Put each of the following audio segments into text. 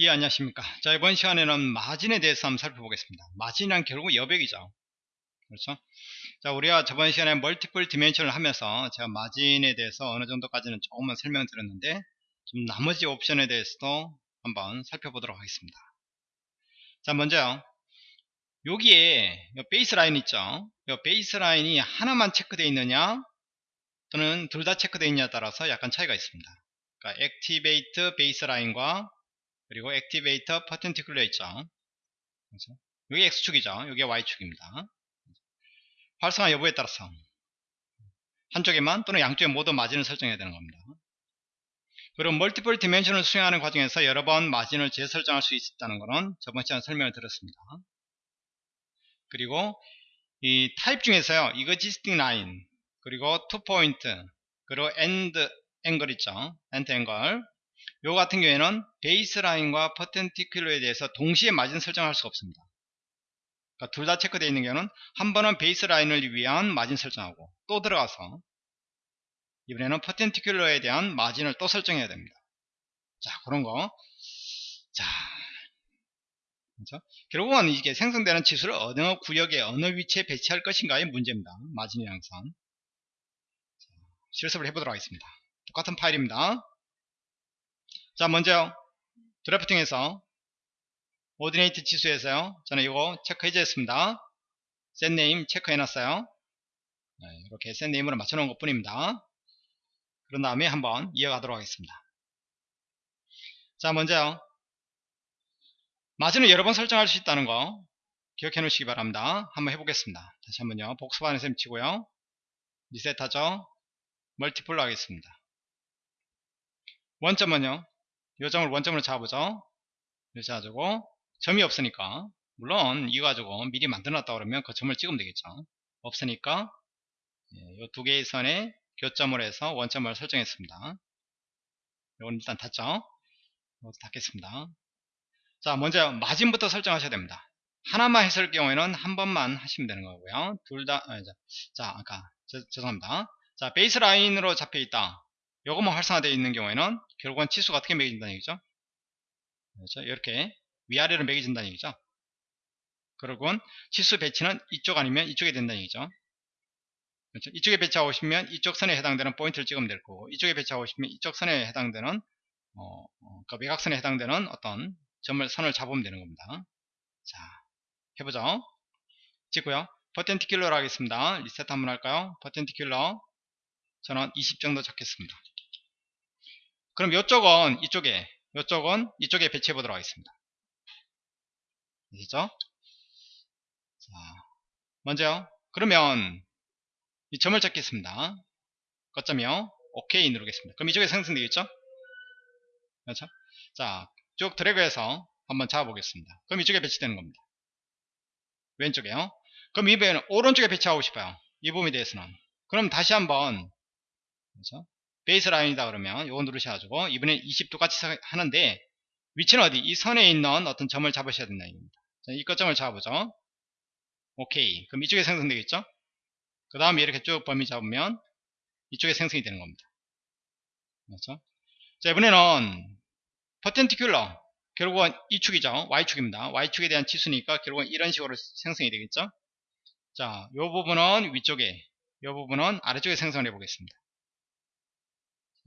예 안녕하십니까. 자 이번 시간에는 마진에 대해서 한번 살펴보겠습니다. 마진이란 결국 여백이죠. 그렇죠? 자 우리가 저번 시간에 multiple dimension을 하면서 제가 마진에 대해서 어느 정도까지는 조금만 설명 드렸는데 좀 나머지 옵션에 대해서도 한번 살펴보도록 하겠습니다. 자 먼저요. 여기에 baseline 있죠? baseline이 하나만 체크되어 있느냐 또는 둘 다 체크되어 있냐에 따라서 약간 차이가 있습니다. 그러니까 activate baseline과 그리고 activate 있죠. 그렇죠? 여기 X축이죠. 여기 Y축입니다. 활성화 여부에 따라서 한쪽에만 또는 양쪽에 모두 마진을 설정해야 되는 겁니다. 그리고 multiple dimension을 수행하는 과정에서 여러 번 마진을 재설정할 수 있다는 것은 저번 시간에 설명을 드렸습니다. 그리고 이 타입 중에서요. existing line 그리고 two point 그리고 and angle 있죠. and angle 요 같은 경우에는 baseline과 perpendicular에 대해서 동시에 마진 설정할 수가 없습니다. 그러니까 둘 다 체크되어 있는 경우는 한 번은 baseline을 위한 마진 설정하고 또 들어가서 이번에는 perpendicular에 대한 마진을 또 설정해야 됩니다. 자 그런 거. 자 그렇죠? 결국은 이게 생성되는 치수를 어느 구역에 어느 위치에 배치할 것인가의 문제입니다. 마진이 항상. 실습을 해보도록 하겠습니다. 똑같은 파일입니다. 자 먼저 drafting에서 ordinate 치수에서요. 저는 이거 체크 해제했습니다. set name 체크 해놨어요. 네, 이렇게 set name으로 맞춰놓은 것 뿐입니다. 그런 다음에 한번 이어가도록 하겠습니다. 자 먼저 마진을 여러 번 설정할 수 있다는 거 기억해 놓으시기 바랍니다. 한번 해보겠습니다. 다시 한번요. 복습하는 셈 치고요. 리셋하죠. 멀티플로 하겠습니다. 원점은요 요점을 원점으로 잡아보죠. 이렇게 해가지고 점이 없으니까 물론 이거 가지고 미리 만들어놨다 그러면 그 점을 찍으면 되겠죠. 없으니까 이 두 개의 선에 교점을 해서 원점을 설정했습니다. 이건 일단 닫죠. 이것도 닫겠습니다. 자 먼저 마진부터 설정하셔야 됩니다. 하나만 했을 경우에는 한 번만 하시면 되는 거고요. 둘다 아, 자 아까 저, 죄송합니다. 자 베이스 라인으로 잡혀 있다. 요것만 활성화되어 있는 경우에는 결국은 치수가 어떻게 매겨진다는 얘기죠? 그렇죠? 이렇게 위아래로 매겨진다는 얘기죠. 그리고 치수 배치는 이쪽 아니면 이쪽에 된다는 얘기죠. 그렇죠? 이쪽에 배치하고 싶으면 이쪽 선에 해당되는 포인트를 찍으면 될 거고 이쪽에 배치하고 싶으면 이쪽 선에 해당되는 어, 어, 그 외곽선에 해당되는 어떤 점을 선을 잡으면 되는 겁니다. 자 해보죠. 찍고요. 퍼텐티큘러로 하겠습니다. 리셋 한번 할까요? 퍼텐티큘러 저는 20 정도 잡겠습니다. 그럼 이쪽은 이쪽에 이쪽은 이쪽에 배치해 보도록 하겠습니다. 아시죠? 자, 먼저요. 그러면 이 점을 잡겠습니다. 거점이요. 오케이 누르겠습니다. 그럼 이쪽에 생성되겠죠? 그렇죠? 자, 쭉 드래그해서 한번 잡아보겠습니다. 그럼 이쪽에 배치되는 겁니다. 왼쪽에요. 그럼 이번에는 오른쪽에 배치하고 싶어요. 이 부분에 대해서는. 그럼 다시 한번 그렇죠? 베이스 라인이다 그러면 이거 누르셔가지고 이번엔 20 똑같이 하는데 위치는 어디? 이 선에 있는 어떤 점을 잡으셔야 된다 이겁니다. 이 거점을 잡아보죠. 오케이. 그럼 이쪽에 생성되겠죠? 그 다음에 이렇게 쭉 범위 잡으면 이쪽에 생성이 되는 겁니다. 그렇죠? 자 이번에는 퍼텐티큘러 결국은 이 축이죠. Y축입니다. Y축에 대한 치수니까 결국은 이런 식으로 생성이 되겠죠? 자, 이 부분은 위쪽에, 이 부분은 아래쪽에 생성을 해보겠습니다.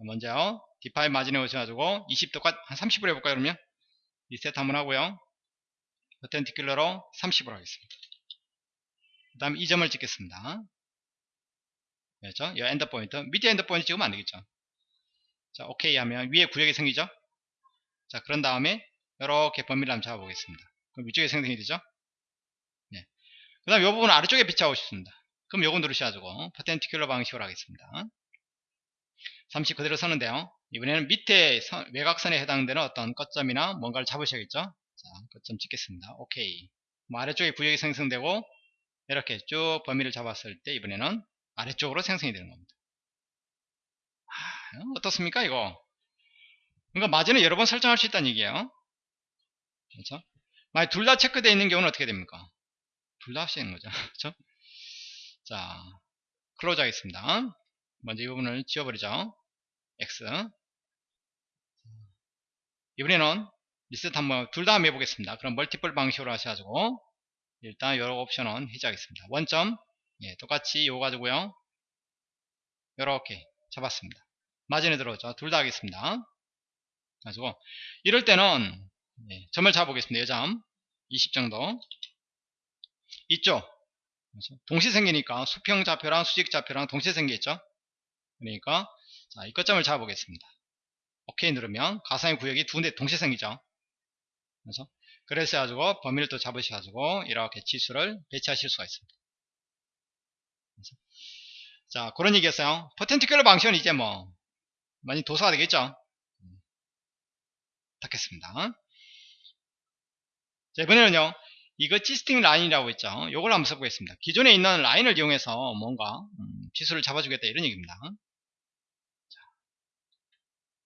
먼저 디파이 마진에 오셔가지고 20 똑같 한 30으로 해볼까요 그러면? 리셋 한번 하고요. 퍼텐티큘러로 30으로 하겠습니다. 그 다음 이 점을 찍겠습니다. 그렇죠? 이 end point. 밑에 end point 찍으면 안되겠죠? 자 오케이 하면 위에 구역이 생기죠? 자 그런 다음에 이렇게 범위를 한번 잡아보겠습니다. 그럼 위쪽에 생성이 되죠? 네. 그 다음 이 부분 아래쪽에 배치하고 싶습니다. 그럼 요거 누르셔가지고 perpendicular 방식으로 하겠습니다 30 그대로 쓰는데요. 이번에는 밑에 선, 외곽선에 해당되는 어떤 거점이나 뭔가를 잡으셔야겠죠. 자, 거점 찍겠습니다. 오케이. 뭐 아래쪽에 구역이 생성되고 이렇게 쭉 범위를 잡았을 때 이번에는 아래쪽으로 생성이 되는 겁니다. 아, 어떻습니까 이거? 그러니까 마진을 여러 번 설정할 수 있다는 얘기예요. 그렇죠? 만약 둘 다 체크되어 있는 경우는 어떻게 됩니까? 둘다 하시는 거죠. 그렇죠? 자, 클로즈 하겠습니다. 먼저 이 부분을 지워버리죠. X 이번에는 리셋 한번 둘 다 한번 해보겠습니다. 그럼 멀티플 방식으로 하셔가지고 일단 여러 옵션은 해제하겠습니다. 원점 예, 똑같이 요거 가지고요. 이렇게 잡았습니다. 마진에 들어오죠. 둘 다 하겠습니다. 가지고 이럴 때는 예, 점을 잡아보겠습니다. 여점 20 정도 그렇죠? 동시에 생기니까 수평 좌표랑 수직 좌표랑 동시에 생겼죠. 그러니까 자, 이 끝점을 잡아보겠습니다. 오케이 누르면 가상의 구역이 두 군데 동시에 생기죠. 그래서 그래서 가지고 범위를 또 잡으셔가지고 이렇게 지수를 배치하실 수가 있습니다. 그래서 자 그런 얘기였어요. 퍼텐티큘러 방식은 이제 뭐 많이 도사가 되겠죠. 닫겠습니다. 자 이번에는요 이거 지스팅 라인이라고 있죠. 요걸 한번 써보겠습니다. 기존에 있는 라인을 이용해서 뭔가 음, 지수를 잡아주겠다 이런 얘기입니다.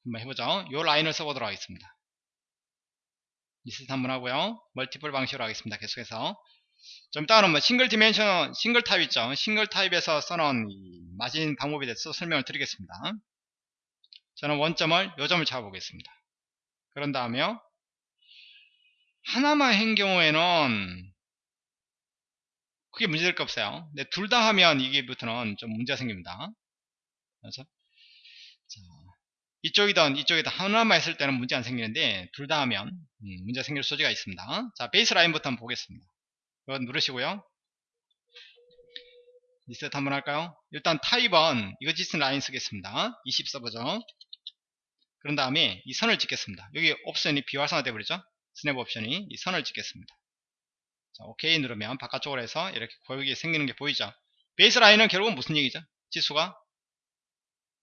자, 한번 해보죠. 요 라인을 써보도록 하겠습니다. 리셋 한번 하고요. multiple 방식으로 하겠습니다. 계속해서 좀 이따가는 뭐 single dimension single 타입 있죠. 싱글 타입에서 써놓은 마진 방법에 대해서 설명을 드리겠습니다. 저는 원점을 요점을 잡아보겠습니다. 그런 다음에 하나만 한 경우에는 크게 문제될 거 없어요. 근데 둘 다 하면 이게부터는 좀 문제가 생깁니다. 그래서 자, 이쪽이든 이쪽이든 하나만 했을 때는 문제 안 생기는데 둘 다 하면 음, 문제 생길 소지가 있습니다. 자 베이스 라인부터 한번 보겠습니다. 이거 누르시고요. 리셋 한번 할까요? 일단 타입은 이거 짓은 라인 쓰겠습니다. 20 써보죠. 그런 다음에 이 선을 찍겠습니다. 여기 옵션이 비활성화 되어버리죠. 스냅 옵션이 이 선을 찍겠습니다. 자, 오케이 누르면 바깥쪽으로 해서 이렇게 고역이 생기는 게 보이죠. baseline은 결국은 무슨 얘기죠? 치수가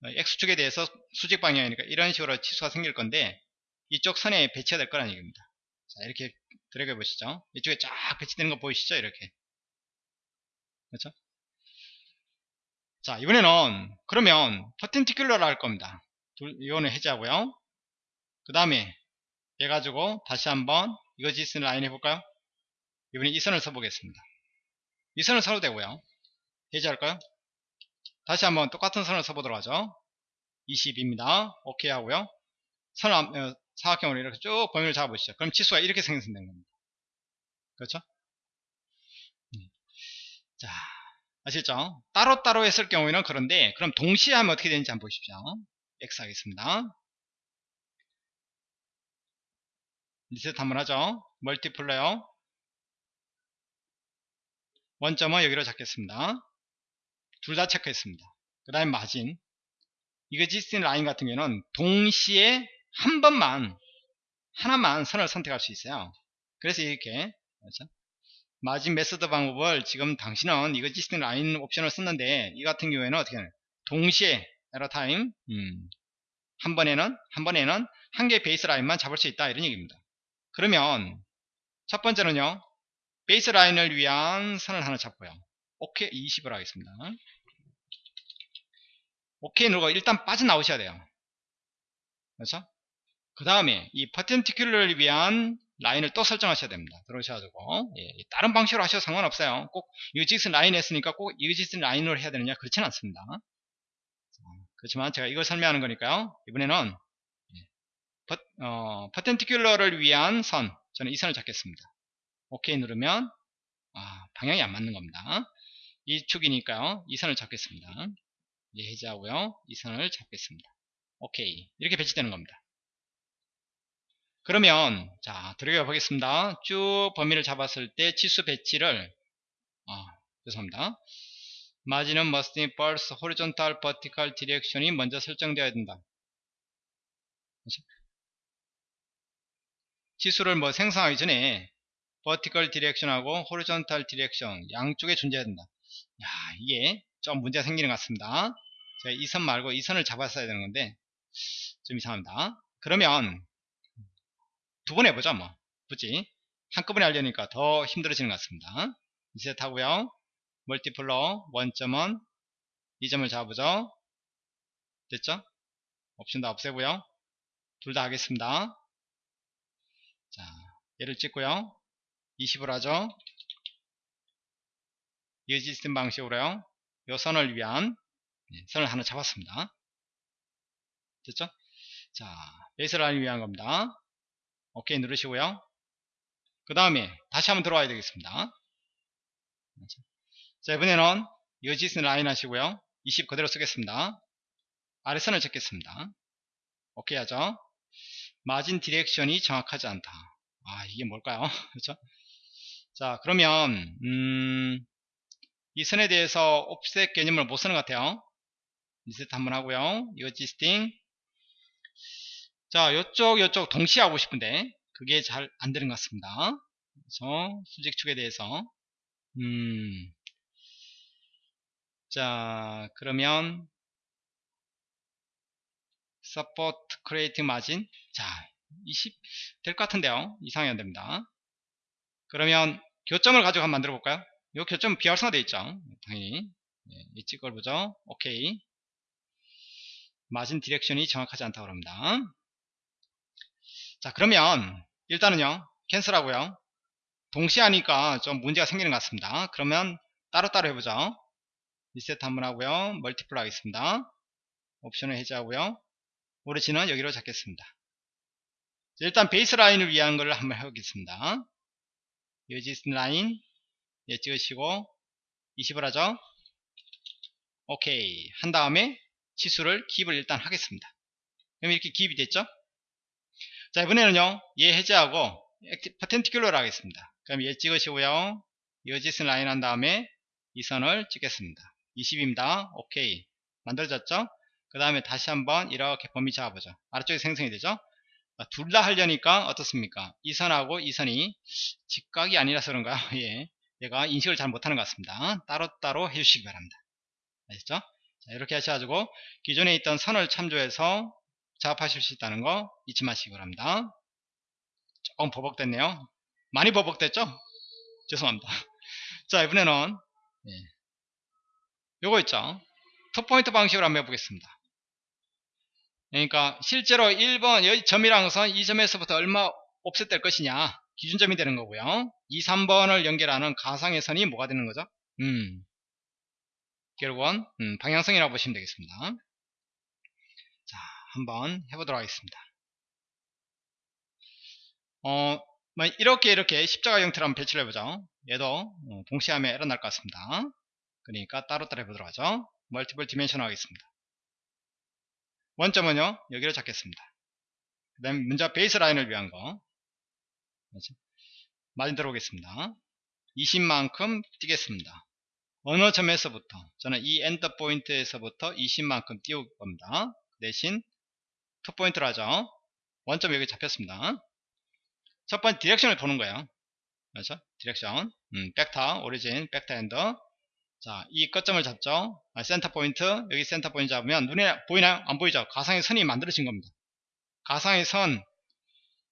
X축에 대해서 수직 방향이니까 이런 식으로 치수가 생길 건데 이쪽 선에 배치가 될 거라는 얘기입니다. 자, 이렇게 드래그 보시죠. 이쪽에 쫙 배치되는 거 보이시죠? 이렇게. 그렇죠? 자, 이번에는 그러면 perpendicular를 할 겁니다. 이거는 해제하고요. 그 다음에 얘 가지고 다시 한번 existing line 해볼까요? 이번에 이 선을 써보겠습니다. 이 선을 써도 되고요. 해제할까요? 다시 한번 똑같은 선을 써보도록 하죠. 20입니다. 오케이 하고요. 선 어, 사각형으로 이렇게 쭉 범위를 잡아보시죠. 그럼 치수가 이렇게 생성된 겁니다. 그렇죠? 음. 자, 아시죠? 따로따로 했을 경우에는 그런데 그럼 동시에 하면 어떻게 되는지 한번 보십시오. X 하겠습니다. 리셋 한번 하죠. multiple로요. 원점은 여기로 잡겠습니다. 둘 다 체크했습니다. 그 다음에 마진 existing line 같은 경우는 동시에 한 번만 하나만 선을 선택할 수 있어요. 그래서 이렇게 그렇죠? 마진 method 방법을 지금 당신은 existing line 옵션을 썼는데 이 같은 경우에는 어떻게 하냐 동시에 at a time 음, 한 번에는 한 번에는 한 개의 baseline만 잡을 수 있다 이런 얘기입니다. 그러면 첫 번째는요 baseline을 위한 선을 하나 잡고요. 오케이 20을 하겠습니다. 오케이 누르고 일단 빠져나오셔야 돼요. 그렇죠? 그 다음에 이 perpendicular를 위한 라인을 또 설정하셔야 됩니다. 들어오셔가지고 예, 다른 방식으로 하셔도 상관없어요. 꼭 existing line 했으니까 꼭 existing line으로 해야 되느냐 그렇지는 않습니다. 그렇지만 제가 이걸 설명하는 거니까요. 이번에는 예, 어, 퍼텐티큘러를 위한 선 저는 이 선을 잡겠습니다. 오케이 누르면 아, 방향이 안 맞는 겁니다. 이 축이니까요. 이 선을 잡겠습니다. 예, 해제하고요. 이 선을 잡겠습니다. 오케이. 이렇게 배치되는 겁니다. 그러면 자 들어가 보겠습니다. 쭉 범위를 잡았을 때 지수 배치를 아, 죄송합니다. 마진은 be pulse horizontal vertical direction이 먼저 설정되어야 된다. 지수를 뭐 생성하기 전에 vertical direction하고 horizontal direction 양쪽에 존재해야 된다. 야, 이게 좀 문제가 생기는 것 같습니다. 제가 이 선 말고 이 선을 잡았어야 되는 건데 좀 이상합니다. 그러면 두 번 해보자 뭐 굳이 한꺼번에 하려니까 더 힘들어지는 것 같습니다. 리셋 하고요. 멀티플러 원점은 이 점을 잡으죠. 됐죠? 옵션 다 없애고요. 둘 다 하겠습니다. 자, 얘를 찍고요. 20을 하죠. 이어지스템 방식으로요. 요 선을 위한 예, 선을 하나 잡았습니다. 됐죠? 자, baseline을 위한 겁니다. 오케이 누르시고요. 그 다음에 다시 한번 들어와야 되겠습니다. 자 이번에는 existing line 하시고요. 20 그대로 쓰겠습니다. 아래선을 찍겠습니다. 오케이 하죠. 마진 direction이 정확하지 않다. 아 이게 뭘까요? 그렇죠? 자 그러면 음, 이 선에 대해서 offset 개념을 못 쓰는 것 같아요. 리셋 한번 하고요. 이어지스팅 자 요쪽 요쪽 동시에 하고 싶은데 그게 잘 안 되는 것 같습니다. 그래서 수직축에 대해서. 음, 자 그러면 support creating margin. 자20 될 것 같은데요. 이상이 안 됩니다. 그러면 교점을 가지고 한번 만들어 볼까요 이 교점은 비활성화 되어 있죠. 당연히. 네, 이 찍어 보죠. 오케이. 마진 direction이 정확하지 않다고 합니다. 자 그러면 일단은요 cancel 하고요. 동시에 하니까 좀 문제가 생기는 것 같습니다. 그러면 따로따로 해보죠. 리셋 한번 하고요. multiple 하겠습니다. 옵션을 해제하고요. origin은 여기로 잡겠습니다. 일단 baseline을 위한 걸 한번 해보겠습니다. 여지 라인 예, 찍으시고 20을 하죠? 오케이. 한 다음에 치수를 기입을 일단 하겠습니다. 그럼 이렇게 기입이 됐죠? 자 이번에는요 얘 해제하고 퍼텐티큘러를 하겠습니다. 그럼 얘 찍으시고요. 여지슨 라인 한 다음에 이 선을 찍겠습니다. 20입니다. 오케이. 만들어졌죠? 그 다음에 다시 한번 이렇게 범위 잡아보죠. 아래쪽에 생성이 되죠? 둘 다 하려니까 어떻습니까? 이 선하고 이 선이 직각이 아니라서 그런가요? 예. 얘가 인식을 잘 못하는 것 같습니다. 따로따로 해주시기 바랍니다. 아시죠? 자, 이렇게 하셔가지고 기존에 있던 선을 참조해서 작업하실 수 있다는 거 잊지 마시기 바랍니다. 조금 버벅됐네요. 많이 버벅됐죠? 죄송합니다. 자 이번에는 예. 요거 있죠? 투포인트 방식으로 한번 해보겠습니다. 그러니까 실제로 1번 여기 점이랑 선 이 점에서부터 얼마 offset될 것이냐 기준점이 되는 거고요. 2, 3번을 연결하는 가상의 선이 뭐가 되는 거죠? 음, 결국은 음, 방향성이라고 보시면 되겠습니다. 자 한번 해보도록 하겠습니다. 어, 뭐 이렇게 이렇게 십자가 형태로 한번 배치를 해보죠. 얘도 어, 동시에 하면 에러 날 것 같습니다. 그러니까 따로따로 해보도록 하죠. multiple dimension 하겠습니다. 원점은요 여기를 잡겠습니다. 그 다음에 먼저 base line을 위한 거 그렇죠? 마진 들어오겠습니다 20만큼 뛰겠습니다 어느 점에서부터 저는 이 end point에서부터 20만큼 띄울 겁니다 대신 two point를 하죠 원점 여기 잡혔습니다 첫 번째 direction을 보는 거예요 그렇죠 direction 음, vector origin vector end 자, 이 끝점을 잡죠. 아, center point, 여기 center point 잡으면 눈에 보이나요? 안 보이죠? 가상의 선이 만들어진 겁니다. 가상의 선,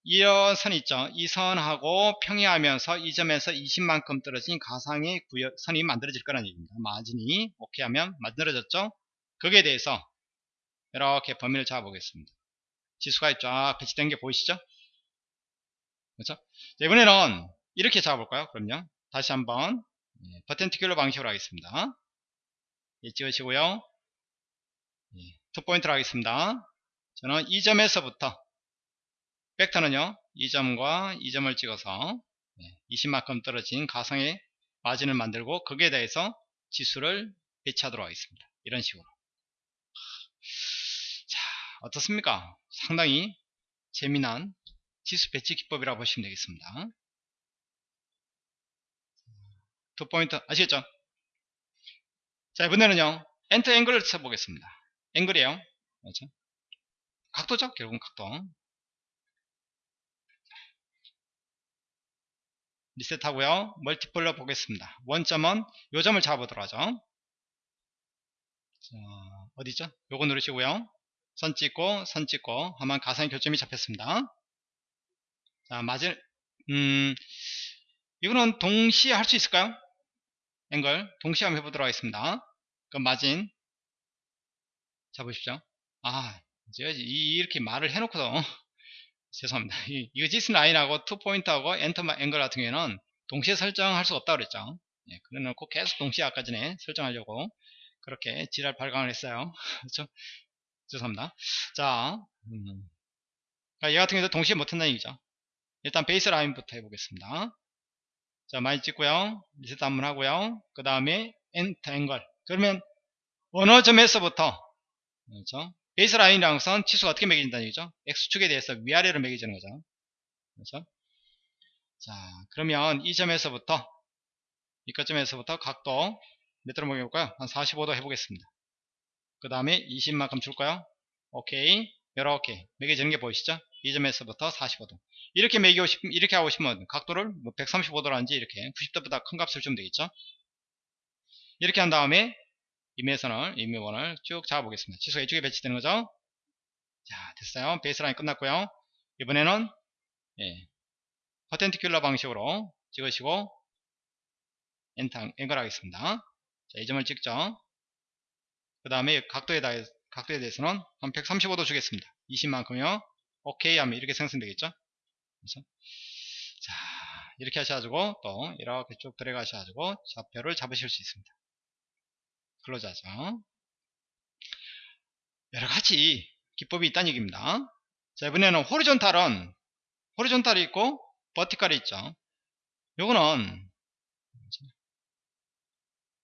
이런 선 있죠. 이 선하고 평행하면서 이 점에서 20만큼 떨어진 가상의 구역, 선이 만들어질 거라는 얘기입니다. 마진이 오케이 하면 만들어졌죠. 거기에 대해서 이렇게 범위를 잡아보겠습니다. 치수가 쫙 배치된 게 보이시죠? 그렇죠? 자, 이번에는 이렇게 잡아볼까요? 그럼요. 다시 한번 예, perpendicular 방식으로 하겠습니다. 예, 찍으시고요. 예, two point로 하겠습니다. 저는 이 점에서부터 벡터는요. 이 점과 이 점을 찍어서 20만큼 예, 떨어진 가상의 margin을 만들고 거기에 대해서 치수를 배치하도록 하겠습니다. 이런 식으로. 자, 어떻습니까? 상당히 재미난 치수 배치 기법이라고 보시면 되겠습니다. two point 아시겠죠? 자 이번에는요 enter angle을 쳐보겠습니다 angle이에요 그렇죠? 각도죠 결국은 각도 리셋하고요. multiple로 보겠습니다. 원점은 요 점을 잡아보도록 하죠. 자, 어디죠? 요거 누르시고요. 선 찍고 선 찍고 하면 가상의 교점이 잡혔습니다. 자 맞을 음 이거는 동시에 할 수 있을까요? 앵글 동시에 한번 해보도록 하겠습니다. 그럼 마진 잡으십시오. 아 제가 이렇게 말을 해놓고도 죄송합니다. base line하고 two point하고 enter angle 같은 경우에는 동시에 설정할 수 없다고 그랬죠. 예, 그래놓고 계속 동시에 아까 전에 설정하려고 그렇게 지랄 발광을 했어요. 그렇죠? 죄송합니다. 자, 음. 얘 같은 경우도 동시에 못한다는 얘기죠. 일단 base line부터 해보겠습니다. 자, 많이 찍고요. 리셋 한번 하고요. 그 다음에 enter angle. 그러면 어느 점에서부터 그렇죠? base 것은 치수가 어떻게 매겨진다는 얘기죠? X축에 대해서 위아래로 매겨지는 거죠. 그렇죠? 자, 그러면 이 점에서부터 이 끝점에서부터 각도 몇 도로 먹여볼까요? 한 45도 해보겠습니다. 그 다음에 20만큼 줄까요? 오케이. 이렇게 매겨지는 게 보이시죠? 이 점에서부터 45도. 이렇게 매기고 싶, 이렇게 하고 싶으면 각도를 뭐 135도라든지 이렇게 90도보다 큰 값을 주면 되겠죠? 이렇게 한 다음에 임의선을, 임의원을 쭉 잡아보겠습니다. 치수가 이쪽에 배치되는 거죠? 자, 됐어요. 베이스라인 끝났고요. 이번에는, 예, 퍼텐티큘러 방식으로 찍으시고, 엔터, 앵글 하겠습니다. 자, 이 점을 찍죠. 그 다음에 각도에, 다, 각도에 대해서는 한 135도 주겠습니다. 20만큼요. 오케이 하면 이렇게 생성되겠죠. 그래서 자 이렇게 하셔가지고 또 이렇게 쭉 들어가셔가지고 좌표를 잡으실 수 있습니다. 클로즈하죠. 여러가지 기법이 있다는 얘기입니다. 자 이번에는 호리존탈은 호리존탈이 있고 버티컬이 있죠. 요거는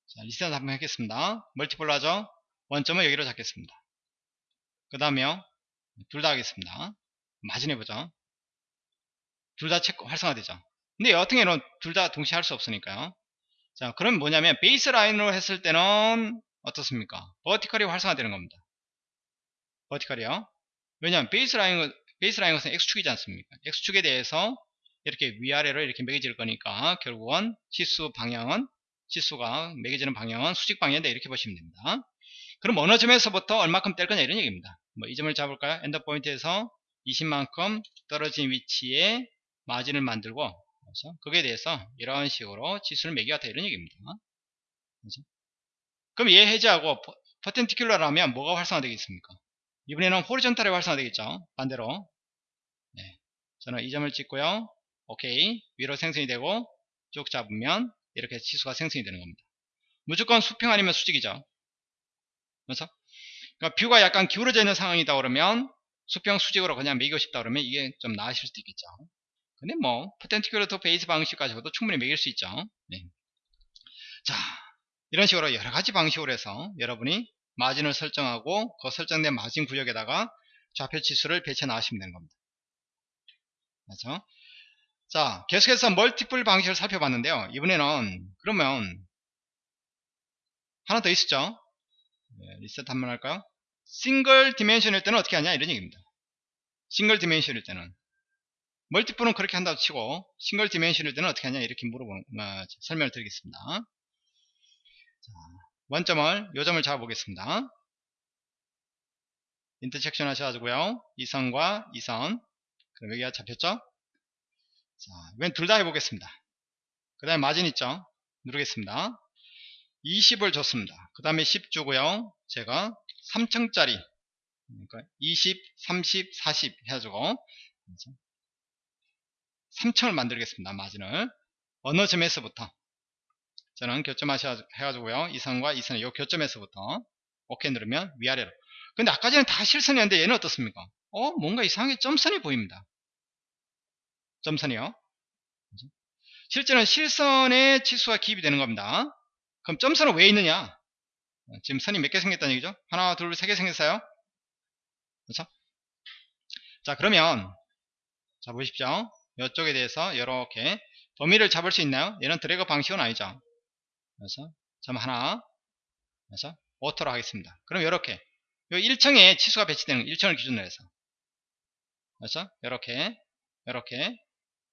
자, 리셋 한번 하겠습니다. 멀티플로 하죠. 원점을 여기로 잡겠습니다. 그 다음에요. 둘 다 하겠습니다. 마진해보죠. 둘 다 활성화되죠. 근데 여튼 경우는 둘 다 동시에 할 수 없으니까요. 자, 그럼 뭐냐면 base line으로 했을 때는 어떻습니까? vertical이 활성화되는 겁니다. vertical이요. 왜냐하면 base line base line 것은 x축이지 않습니까? x축에 대해서 이렇게 위아래로 이렇게 매겨질 거니까 결국은 치수 방향은 치수가 매겨지는 방향은 수직 방향인데 이렇게 보시면 됩니다. 그럼 어느 점에서부터 얼마큼 뗄 거냐 이런 얘기입니다. 뭐 이 점을 잡을까요? end point에서 20만큼 떨어진 위치에 마진을 만들고 그래서 거기에 대해서 이런 식으로 지수를 매겨왔다 이런 얘기입니다. 그렇죠? 그럼 얘 해제하고 퍼텐티큘러라면 뭐가 활성화되겠습니까? 이번에는 호리존탈이 활성화되겠죠. 반대로 네. 저는 이 점을 찍고요. 오케이 위로 생성이 되고 쭉 잡으면 이렇게 지수가 생성이 되는 겁니다. 무조건 수평 아니면 수직이죠. 그래서 그러니까 뷰가 약간 기울어져 있는 상황이다 그러면 수평 수직으로 그냥 매기고 싶다 그러면 이게 좀 나으실 수도 있겠죠. 근데 뭐투 베이스 방식 가지고도 충분히 매길 수 있죠. 네. 자 이런 식으로 여러 가지 방식으로 해서 여러분이 마진을 설정하고 그 설정된 마진 구역에다가 좌표 지수를 배치해 나가시면 되는 겁니다. 그렇죠? 자 계속해서 멀티플 방식을 살펴봤는데요. 이번에는 그러면 하나 더 있었죠. 네, 리셋 한번 할까요? single dimension일 때는 어떻게 하냐 이런 얘기입니다. single dimension일 때는 multiple은 그렇게 한다고 치고 single dimension일 때는 어떻게 하냐 이렇게 물어보는 어, 설명을 드리겠습니다. 자, 원점을 요점을 잡아 보겠습니다. intersection 하셔가지고요. 이선과 이선 그럼 여기가 잡혔죠? 자, 이번 둘다 해보겠습니다. 그 다음에 마진 있죠? 누르겠습니다. 20을 줬습니다. 그 다음에 10 주고요. 제가 3층짜리 그러니까 20, 30, 40 해가지고 3층을 만들겠습니다. 마진을 어느 점에서부터 저는 교점하셔 해가지고요. 이선과 이선의 요 교점에서부터 오케이 누르면 위아래로 근데 아까 전에 다 실선이었는데 얘는 어떻습니까? 어 뭔가 이상하게 점선이 보입니다. 점선이요. 실제는 실선에 치수가 기입이 되는 겁니다. 그럼 점선은 왜 있느냐? 지금 선이 몇 개 생겼다는 얘기죠? 하나, 둘, 세 개 생겼어요? 그렇죠? 자, 그러면 자 보십시오. 이쪽에 대해서 이렇게 범위를 잡을 수 있나요? 얘는 드래그 방식은 아니죠. 그래서 점 하나, 그래서 auto로 하겠습니다. 그럼 이렇게 요 1층에 치수가 배치되는 1층을 기준으로 해서 그래서 이렇게 이렇게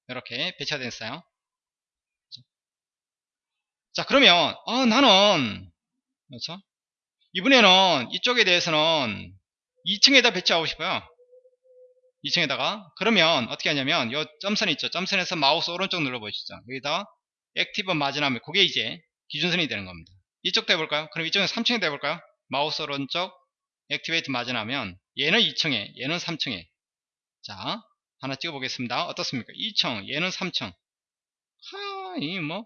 이렇게 배치가 됐어요. 자 그러면 어, 나는 그렇죠? 이번에는 이쪽에 대해서는 2층에다 배치하고 싶어요. 2층에다가 그러면 어떻게 하냐면 이 점선이 있죠. 점선에서 마우스 오른쪽 눌러보시죠. 여기다 active margin하면 그게 이제 기준선이 되는 겁니다. 이쪽도 해볼까요? 그럼 이쪽은 3층에다 해볼까요? 마우스 오른쪽 activate margin하면 얘는 2층에 얘는 3층에 자 하나 찍어보겠습니다. 어떻습니까? 2층 얘는 3층 하이 뭐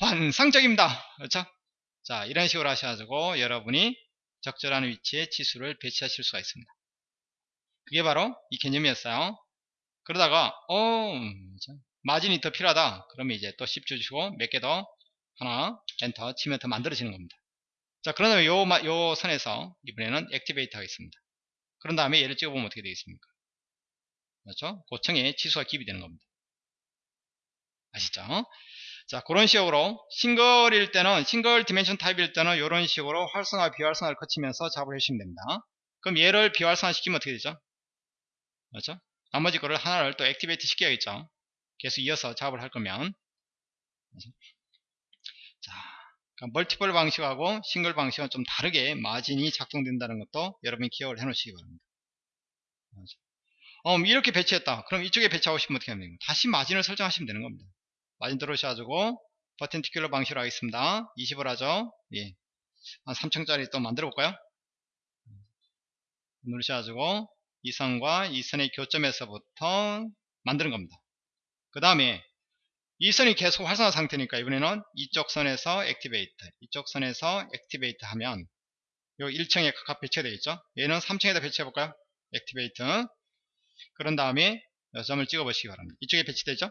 환상적입니다. 그렇죠? 자, 이런 식으로 하셔가지고 여러분이 적절한 위치에 치수를 배치하실 수가 있습니다. 그게 바로 이 개념이었어요. 그러다가 어? 마진이 더 필요하다. 그러면 이제 또 10 주시고 몇 개 더 하나 엔터 치면 더 만들어지는 겁니다. 자 그러면 요, 마- 요 선에서 이번에는 activate 하겠습니다. 그런 다음에 얘를 찍어보면 어떻게 되겠습니까? 그렇죠? 그 층에 치수가 기입이 되는 겁니다. 아시죠? 자 그런 식으로 single일 때는 single dimension type일 때는 이런 식으로 활성화 비활성화를 거치면서 작업을 해주시면 됩니다. 그럼 얘를 비활성화 시키면 어떻게 되죠 그렇죠? 나머지 거를 하나를 또 activate 시켜야겠죠? 계속 이어서 작업을 할 거면. 그렇죠? 자 그러니까 멀티플 방식하고 싱글 방식은 좀 다르게 마진이 작동된다는 것도 여러분이 기억을 해 놓으시기 바랍니다. 그렇죠? 어, 이렇게 배치했다. 그럼 이쪽에 배치하고 싶으면 어떻게 하면 됩니까? 다시 마진을 설정하시면 되는 겁니다. 마진 들어오셔가지고 버텐티큘러 방식으로 하겠습니다. 20을 하죠? 예. 한 3층짜리 또 만들어 볼까요? 누르셔가지고 이 선과 이 선의 교점에서부터 만드는 겁니다. 그 다음에 이 선이 계속 활성화 상태니까 이번에는 이쪽 선에서 activate 이쪽 선에서 activate 하면 요 1층에 각각 배치가 되겠죠? 얘는 3층에다 배치해 볼까요? activate. 그런 다음에 이 점을 찍어 보시기 바랍니다. 이쪽에 배치되죠?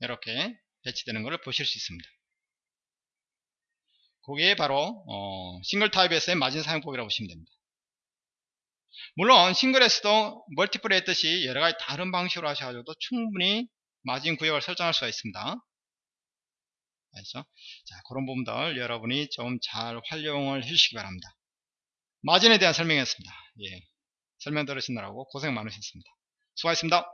이렇게 배치되는 것을 보실 수 있습니다. 그게 바로 어, 싱글 타입에서의 마진 사용법이라고 보시면 됩니다 물론 싱글에서도 멀티플 했듯이 여러가지 다른 방식으로 하셔가지고도 충분히 마진 구역을 설정할 수가 있습니다. 알죠? 자 그런 부분들 여러분이 좀 잘 활용을 해주시기 바랍니다. 마진에 대한 설명이었습니다. 예, 설명 들으시느라고 고생 많으셨습니다. 수고하셨습니다